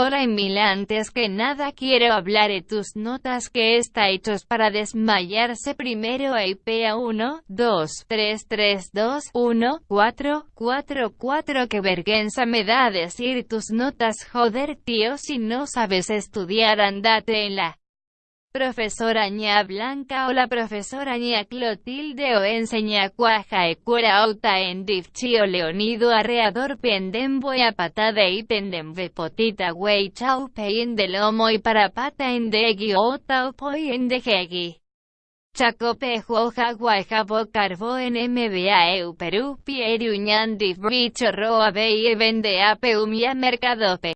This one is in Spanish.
Hola Emil antes que nada quiero hablar de tus notas que está hechos para desmayarse primero IPA 1, 2, 3, 3, 2, 1, 4, 4, 4 que vergüenza me da decir tus notas joder tío si no sabes estudiar andate en la Profesora ña Blanca o la profesora ña Clotilde o enseña cuaja e cura auta en difchio leonido arreador pendembo y patada y pendembe potita wey chau pein de lomo y para pata en degi ota o poi en dejegi. Chacope juoja guajabo carbo en MBA eu Perú pieriuñan dif bicho roa vende ape umia mercadope.